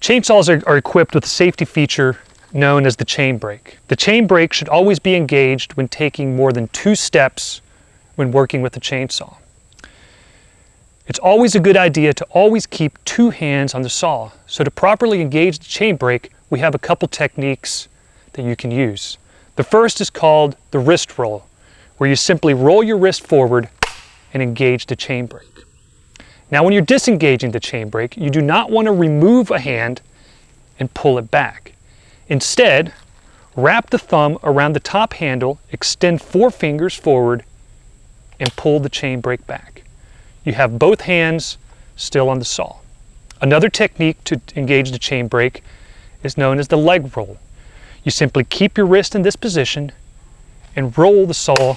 Chainsaws are, are equipped with a safety feature known as the chain brake. The chain brake should always be engaged when taking more than two steps when working with a chainsaw. It's always a good idea to always keep two hands on the saw. So to properly engage the chain brake, we have a couple techniques that you can use. The first is called the wrist roll, where you simply roll your wrist forward and engage the chain brake. Now when you're disengaging the chain brake, you do not want to remove a hand and pull it back. Instead, wrap the thumb around the top handle, extend four fingers forward, and pull the chain brake back. You have both hands still on the saw. Another technique to engage the chain brake is known as the leg roll. You simply keep your wrist in this position and roll the saw.